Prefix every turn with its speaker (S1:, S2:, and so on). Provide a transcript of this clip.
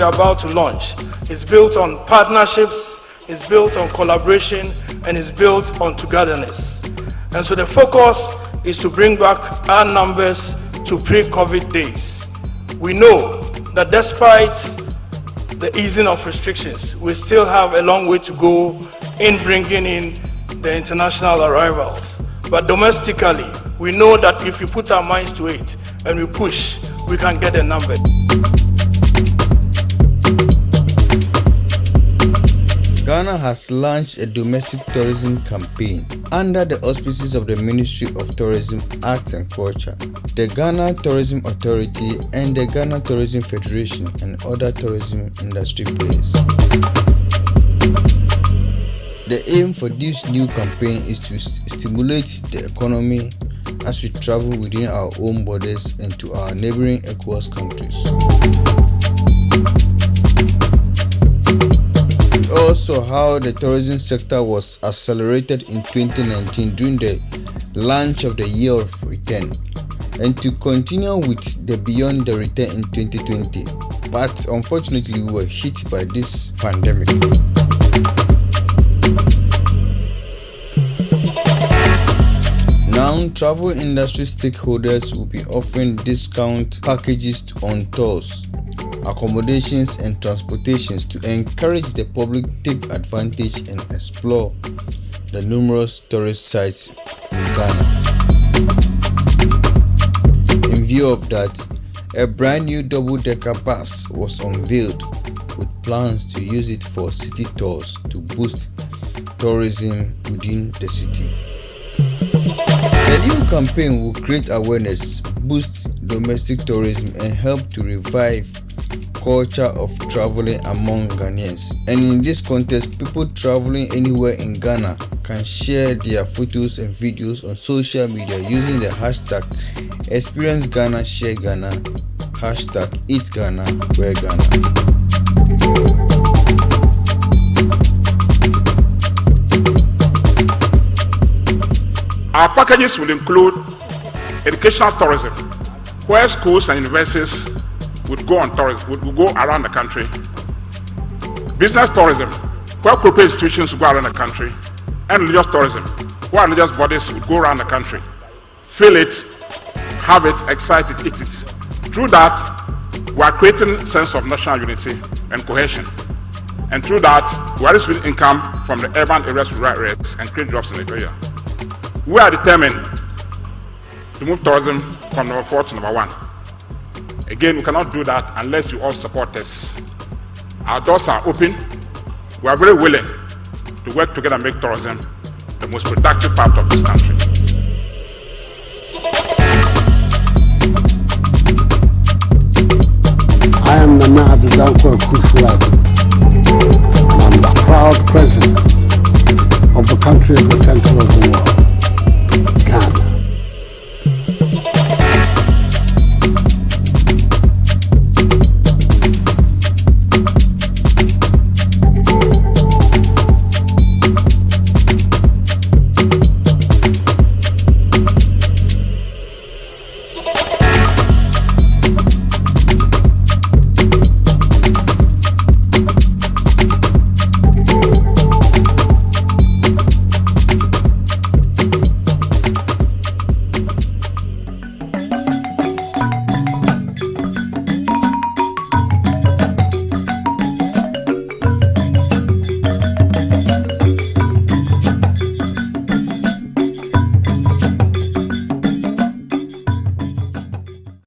S1: are about to launch is built on partnerships, is built on collaboration, and is built on togetherness. And so the focus is to bring back our numbers to pre-COVID days. We know that despite the easing of restrictions, we still have a long way to go in bringing in the international arrivals. But domestically, we know that if we put our minds to it and we push, we can get a number.
S2: Ghana has launched a domestic tourism campaign under the auspices of the Ministry of Tourism, Arts and Culture, the Ghana Tourism Authority, and the Ghana Tourism Federation and other tourism industry players. The aim for this new campaign is to stimulate the economy as we travel within our own borders and to our neighboring ECOWAS countries. Also how the tourism sector was accelerated in 2019 during the launch of the year of return and to continue with the beyond the return in 2020 but unfortunately we were hit by this pandemic. Now travel industry stakeholders will be offering discount packages on tours accommodations and transportations to encourage the public to take advantage and explore the numerous tourist sites in Ghana. In view of that, a brand new double-decker bus was unveiled with plans to use it for city tours to boost tourism within the city. The new campaign will create awareness, boost domestic tourism and help to revive culture of traveling among Ghanaians. And in this context, people traveling anywhere in Ghana can share their photos and videos on social media using the hashtag Experience Ghana hashtag Eat.
S3: Our packages will include educational tourism, where schools and universities would go on tourism, would, would go around the country. Business tourism, where corporate institutions would go around the country. And religious tourism, where religious bodies would go around the country. Feel it, have it, excite it, eat it. Through that, we are creating sense of national unity and cohesion. And through that, we are receiving income from the urban areas to rural areas and create jobs in the area. We are determined to move tourism from number four to number one. Again, we cannot do that unless you all support us. Our doors are open. We are very willing to work together and make tourism the most productive part of this country.
S4: I am Nana Kufuadu, and I'm the proud president of the country at the center of the